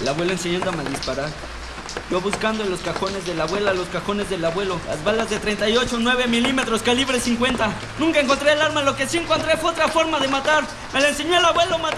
El abuelo enseñándome a disparar. Yo buscando en los cajones de la abuela, los cajones del abuelo. Las balas de 38, 9 milímetros, calibre 50. Nunca encontré el arma, lo que sí encontré fue otra forma de matar. Me la enseñó el abuelo matando un cuerpo.